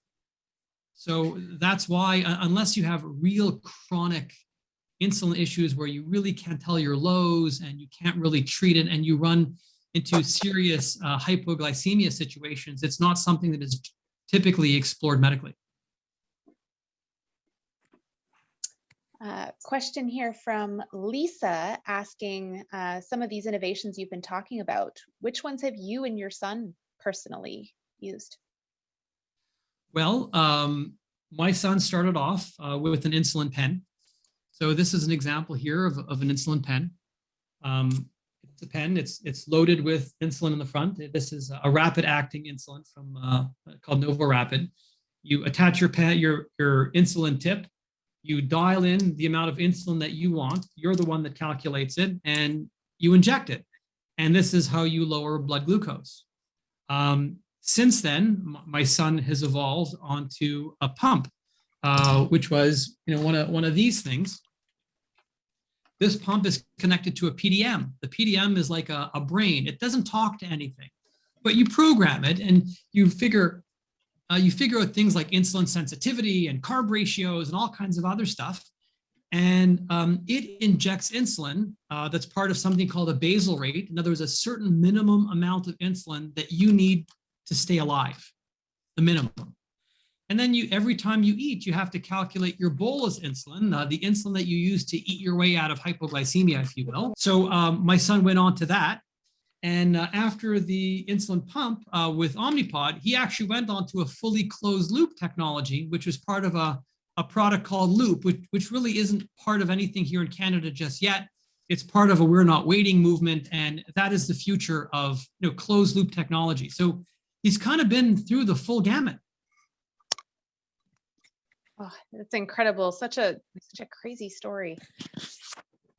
So that's why, uh, unless you have real chronic insulin issues where you really can't tell your lows and you can't really treat it and you run into serious uh, hypoglycemia situations, it's not something that is typically explored medically. Uh, question here from Lisa asking uh, some of these innovations you've been talking about. Which ones have you and your son personally used? Well, um, my son started off uh, with an insulin pen. So this is an example here of, of an insulin pen. Um, a pen, it's, it's loaded with insulin in the front. This is a rapid acting insulin from uh, called NovoRapid. You attach your pen, your, your insulin tip you dial in the amount of insulin that you want. You're the one that calculates it and you inject it. And this is how you lower blood glucose. Um, since then, my son has evolved onto a pump, uh, which was you know one of one of these things. This pump is connected to a PDM. The PDM is like a, a brain. It doesn't talk to anything, but you program it and you figure uh, you figure out things like insulin sensitivity and carb ratios and all kinds of other stuff. And um, it injects insulin uh, that's part of something called a basal rate. In other words, a certain minimum amount of insulin that you need to stay alive, the minimum. And then you, every time you eat, you have to calculate your bolus insulin, uh, the insulin that you use to eat your way out of hypoglycemia, if you will. So um, my son went on to that. And uh, after the insulin pump uh, with Omnipod, he actually went on to a fully closed loop technology, which was part of a, a product called Loop, which, which really isn't part of anything here in Canada just yet. It's part of a We're Not Waiting movement, and that is the future of you know, closed loop technology. So he's kind of been through the full gamut. Oh, it's incredible. Such a such a crazy story.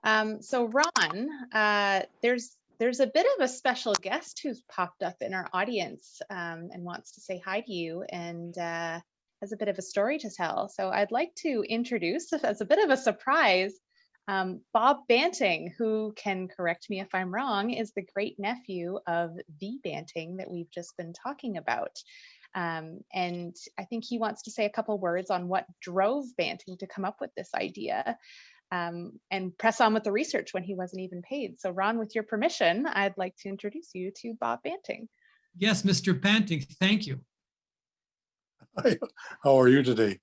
Um, so Ron, uh, there's there's a bit of a special guest who's popped up in our audience um, and wants to say hi to you and uh, has a bit of a story to tell. So I'd like to introduce, as a bit of a surprise, um, Bob Banting, who can correct me if I'm wrong, is the great nephew of the Banting that we've just been talking about. Um, and I think he wants to say a couple words on what drove Banting to come up with this idea um, and press on with the research when he wasn't even paid. So Ron, with your permission, I'd like to introduce you to Bob Banting. Yes, Mr. Banting, thank you. Hi, how are you today?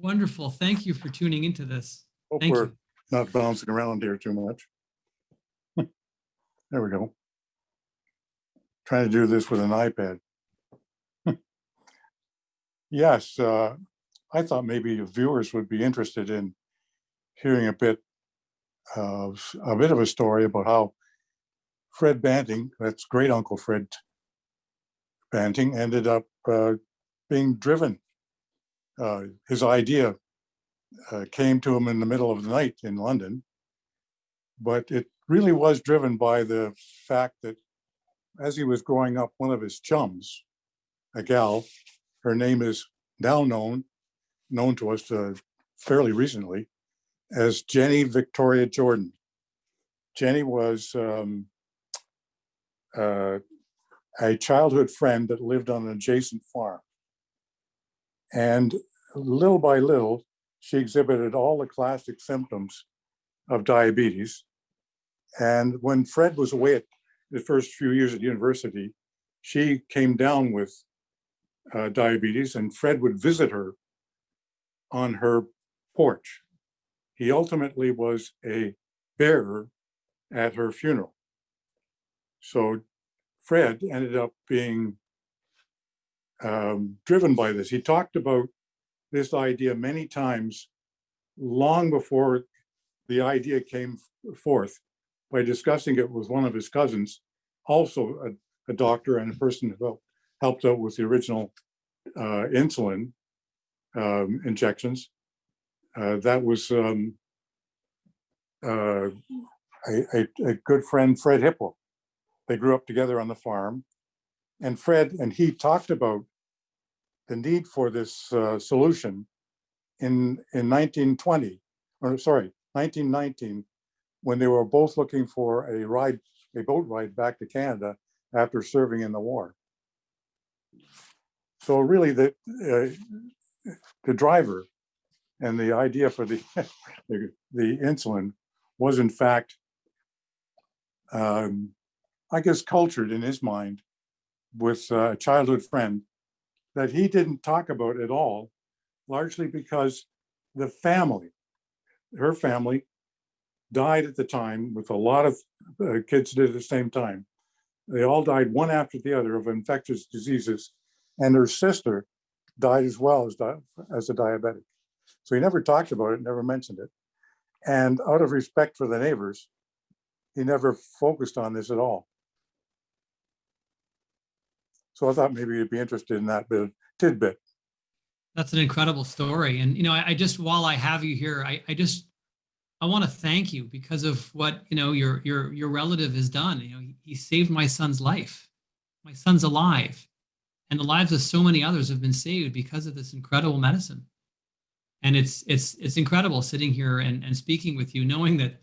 Wonderful. Thank you for tuning into this. Hope Thank we're you. not bouncing around here too much. There we go. Trying to do this with an iPad. Yes, uh, I thought maybe viewers would be interested in hearing a bit of, a bit of a story about how Fred Banting, that's great uncle Fred Banting, ended up uh, being driven. Uh, His idea uh, came to him in the middle of the night in London. But it really was driven by the fact that as he was growing up, one of his chums, a gal, her name is now known, known to us uh, fairly recently, as Jenny Victoria Jordan. Jenny was um, uh, a childhood friend that lived on an adjacent farm. And little by little, she exhibited all the classic symptoms of diabetes. And when Fred was away at the first few years at university, she came down with uh, diabetes and Fred would visit her on her porch. He ultimately was a bearer at her funeral. So Fred ended up being um, driven by this. He talked about this idea many times long before the idea came forth by discussing it with one of his cousins, also a, a doctor and a person who helped, helped out with the original uh, insulin um, injections. Uh, that was um, uh, a, a, good friend, Fred Hipwell. They grew up together on the farm. And Fred and he talked about the need for this uh, solution in, in 1920, or sorry, 1919, when they were both looking for a ride, a boat ride back to Canada after serving in the war. So really the, uh, the driver and the idea for the, the, the insulin was in fact, um, I guess cultured in his mind with a childhood friend that he didn't talk about at all, largely because the family, her family died at the time with a lot of uh, kids did at the same time. They all died one after the other of infectious diseases and her sister died as well as, as a diabetic. So he never talked about it, never mentioned it. And out of respect for the neighbors, he never focused on this at all. So I thought maybe you'd be interested in that bit of tidbit. That's an incredible story. And, you know, I, I just, while I have you here, I, I just, I want to thank you because of what, you know, your, your, your relative has done. You know, he, he saved my son's life. My son's alive and the lives of so many others have been saved because of this incredible medicine and it's it's it's incredible sitting here and, and speaking with you knowing that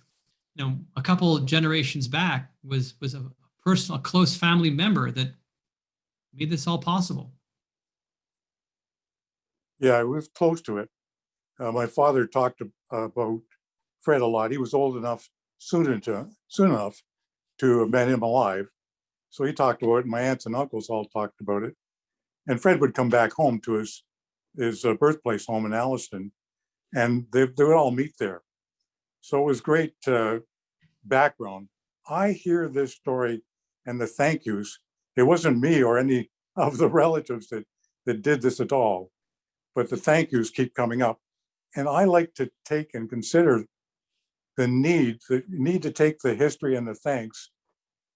you know, a couple generations back was was a personal, close family member that made this all possible. Yeah, I was close to it. Uh, my father talked about Fred a lot. He was old enough soon soon enough to have met him alive. So he talked about it. My aunts and uncles all talked about it. And Fred would come back home to his his uh, birthplace home in Alliston, and they they would all meet there. So it was great uh, background. I hear this story and the thank yous. It wasn't me or any of the relatives that that did this at all but the thank yous keep coming up. And I like to take and consider the need, the need to take the history and the thanks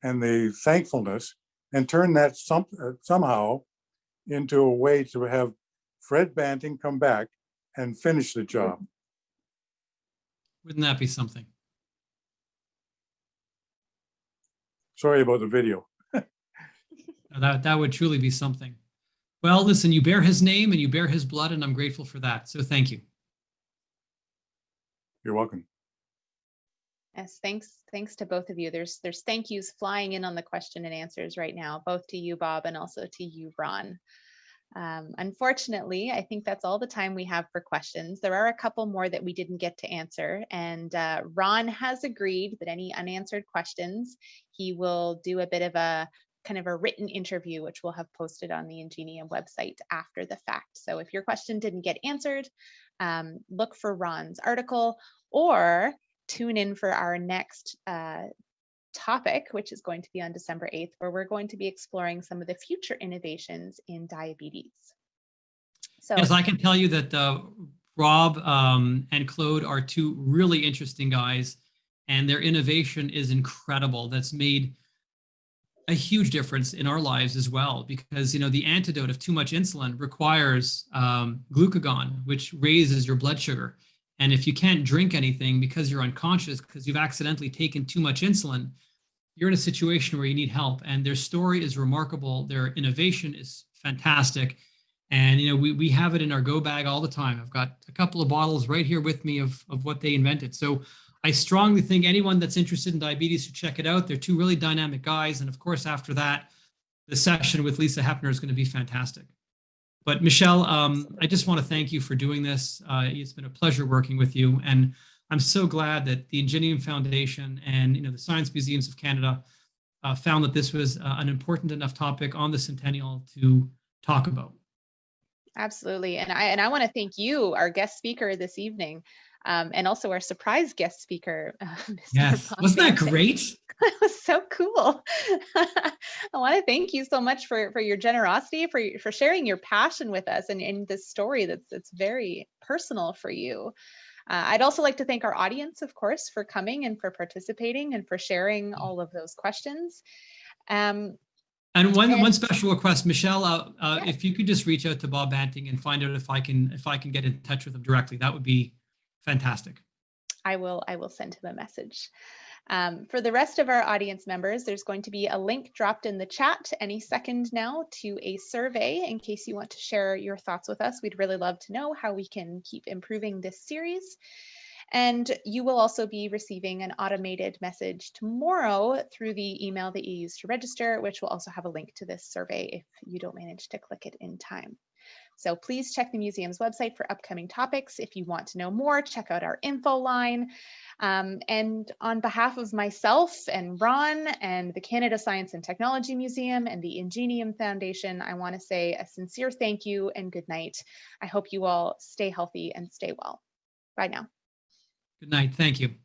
and the thankfulness and turn that some, uh, somehow into a way to have Fred Banting come back and finish the job. Wouldn't that be something? Sorry about the video. That that would truly be something. Well, listen, you bear his name and you bear his blood, and I'm grateful for that. So thank you. You're welcome. Yes, thanks. Thanks to both of you. There's there's thank yous flying in on the question and answers right now, both to you, Bob, and also to you, Ron. Um, unfortunately, I think that's all the time we have for questions. There are a couple more that we didn't get to answer, and uh, Ron has agreed that any unanswered questions, he will do a bit of a kind of a written interview, which we'll have posted on the Ingenium website after the fact. So if your question didn't get answered, um, look for Ron's article or tune in for our next uh, topic, which is going to be on December 8th, where we're going to be exploring some of the future innovations in diabetes. So Yes, I can tell you that uh, Rob um, and Claude are two really interesting guys, and their innovation is incredible. That's made a huge difference in our lives as well, because you know the antidote of too much insulin requires um, glucagon, which raises your blood sugar. And if you can't drink anything because you're unconscious because you've accidentally taken too much insulin, you're in a situation where you need help. And their story is remarkable. Their innovation is fantastic. And you know, we, we have it in our go bag all the time. I've got a couple of bottles right here with me of, of what they invented. So I strongly think anyone that's interested in diabetes should check it out. They're two really dynamic guys. And of course, after that, the session with Lisa Hepner is going to be fantastic. But Michelle, um, I just want to thank you for doing this. Uh, it's been a pleasure working with you. And I'm so glad that the Ingenium Foundation and you know the Science Museums of Canada uh, found that this was uh, an important enough topic on the centennial to talk about. Absolutely. And I and I want to thank you, our guest speaker this evening, um, and also our surprise guest speaker. Uh, Yes, wasn't that great? That was so cool. I want to thank you so much for for your generosity, for for sharing your passion with us and in this story that's that's very personal for you. Uh, I'd also like to thank our audience, of course, for coming and for participating and for sharing all of those questions. Um, And one And- one special request, Michelle, uh, uh, Yeah. if you could just reach out to Bob Banting and find out if I can if I can get in touch with him directly, that would be fantastic. I will I will send him a message. Um, for the rest of our audience members, there's going to be a link dropped in the chat any second now to a survey in case you want to share your thoughts with us. We'd really love to know how we can keep improving this series. And you will also be receiving an automated message tomorrow through the email that you used to register, which will also have a link to this survey if you don't manage to click it in time. So please check the museum's website for upcoming topics. If you want to know more, check out our info line. Um, and on behalf of myself and Ron and the Canada Science and Technology Museum and the Ingenium Foundation, I want to say a sincere thank you and good night. I hope you all stay healthy and stay well. Bye now. Good night. Thank you.